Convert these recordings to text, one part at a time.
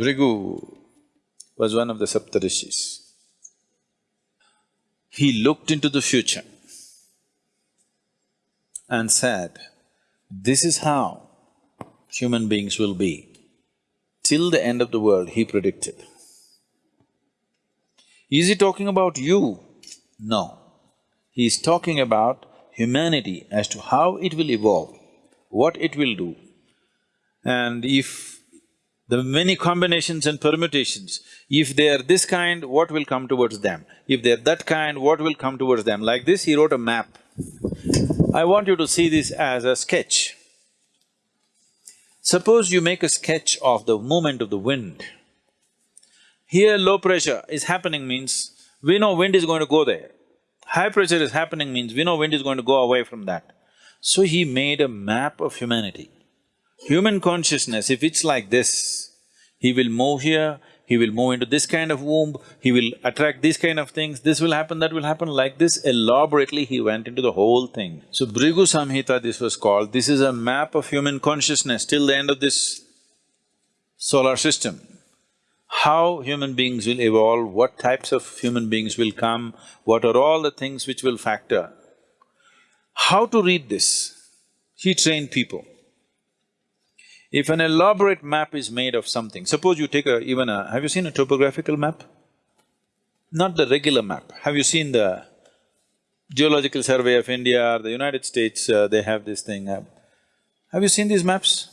Bhrigu was one of the Saptarishis. He looked into the future and said, this is how human beings will be. Till the end of the world, he predicted. Is he talking about you? No. He is talking about humanity as to how it will evolve, what it will do. And if the many combinations and permutations, if they are this kind, what will come towards them? If they're that kind, what will come towards them? Like this, he wrote a map. I want you to see this as a sketch. Suppose you make a sketch of the movement of the wind. Here low pressure is happening means we know wind is going to go there. High pressure is happening means we know wind is going to go away from that. So he made a map of humanity. Human consciousness, if it's like this, he will move here, he will move into this kind of womb, he will attract these kind of things, this will happen, that will happen, like this elaborately he went into the whole thing. So Bhrigu Samhita this was called, this is a map of human consciousness till the end of this solar system. How human beings will evolve, what types of human beings will come, what are all the things which will factor. How to read this? He trained people. If an elaborate map is made of something, suppose you take a… even a… have you seen a topographical map? Not the regular map. Have you seen the Geological Survey of India or the United States, uh, they have this thing. Uh, have you seen these maps?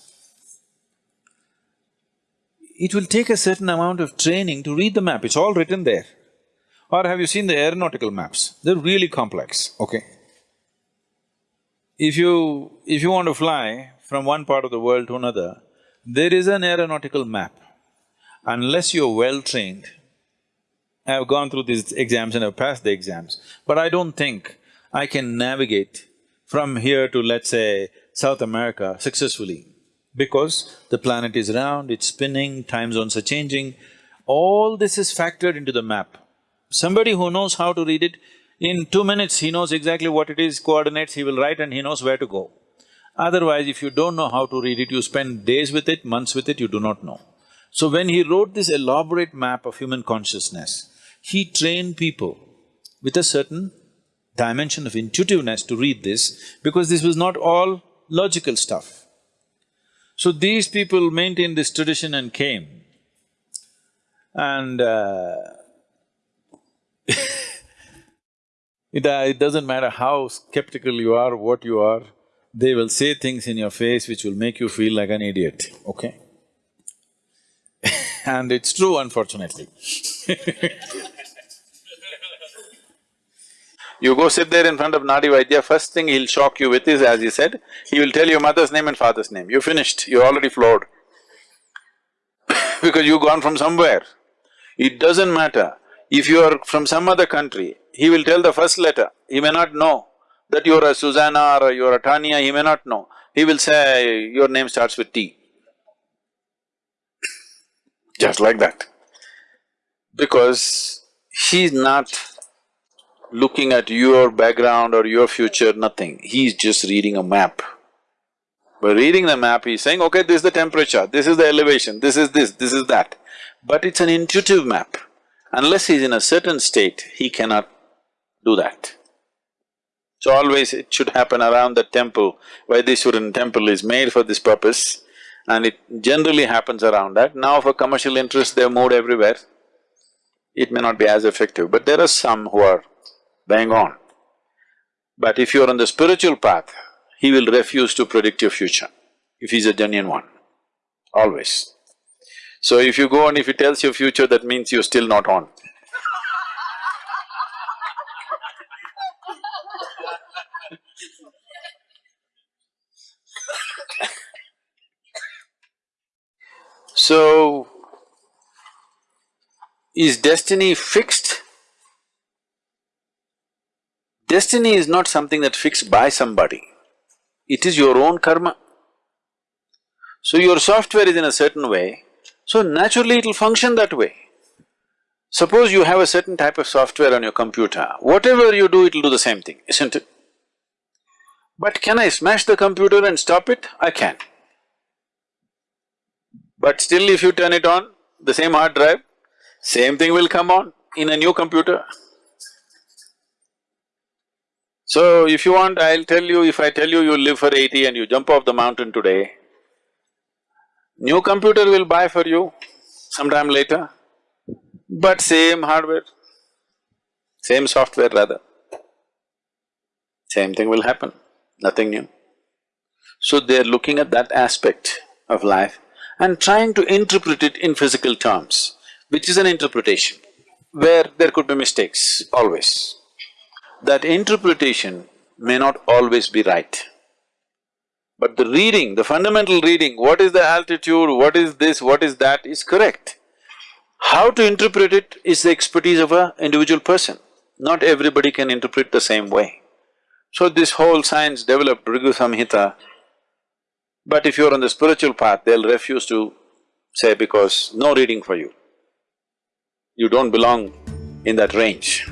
It will take a certain amount of training to read the map, it's all written there. Or have you seen the aeronautical maps? They're really complex, okay? If you… if you want to fly, from one part of the world to another, there is an aeronautical map. Unless you're well-trained, I've gone through these exams and I've passed the exams, but I don't think I can navigate from here to, let's say, South America successfully because the planet is round, it's spinning, time zones are changing. All this is factored into the map. Somebody who knows how to read it, in two minutes he knows exactly what it is, coordinates, he will write and he knows where to go. Otherwise, if you don't know how to read it, you spend days with it, months with it, you do not know. So when he wrote this elaborate map of human consciousness, he trained people with a certain dimension of intuitiveness to read this because this was not all logical stuff. So these people maintained this tradition and came and uh, it, uh, it doesn't matter how skeptical you are, what you are, they will say things in your face which will make you feel like an idiot, okay? and it's true unfortunately You go sit there in front of Nadi Vaidya, first thing he'll shock you with is, as he said, he will tell you mother's name and father's name. You're finished, you're already floored because you've gone from somewhere. It doesn't matter. If you are from some other country, he will tell the first letter, he may not know that you're a uh, Susanna or you're a Tanya, he may not know. He will say, your name starts with T. Just like that. Because he's not looking at your background or your future, nothing. He's just reading a map. By reading the map, he's saying, okay, this is the temperature, this is the elevation, this is this, this is that. But it's an intuitive map. Unless he's in a certain state, he cannot do that. So always it should happen around the temple. Vaitheeswaran temple is made for this purpose and it generally happens around that. Now for commercial interest, they've moved everywhere. It may not be as effective, but there are some who are bang on. But if you're on the spiritual path, he will refuse to predict your future, if he's a genuine one, always. So if you go and if he tells your future, that means you're still not on. So, is destiny fixed? Destiny is not something that fixed by somebody, it is your own karma. So your software is in a certain way, so naturally it'll function that way. Suppose you have a certain type of software on your computer, whatever you do, it'll do the same thing, isn't it? But can I smash the computer and stop it? I can. But still if you turn it on, the same hard drive, same thing will come on in a new computer. So if you want, I'll tell you, if I tell you you live for eighty and you jump off the mountain today, new computer will buy for you sometime later, but same hardware, same software rather. Same thing will happen, nothing new. So they're looking at that aspect of life and trying to interpret it in physical terms, which is an interpretation, where there could be mistakes, always. That interpretation may not always be right. But the reading, the fundamental reading, what is the altitude, what is this, what is that, is correct. How to interpret it is the expertise of a individual person. Not everybody can interpret the same way. So this whole science developed Bhrigu Samhita, but if you're on the spiritual path, they'll refuse to say because no reading for you. You don't belong in that range.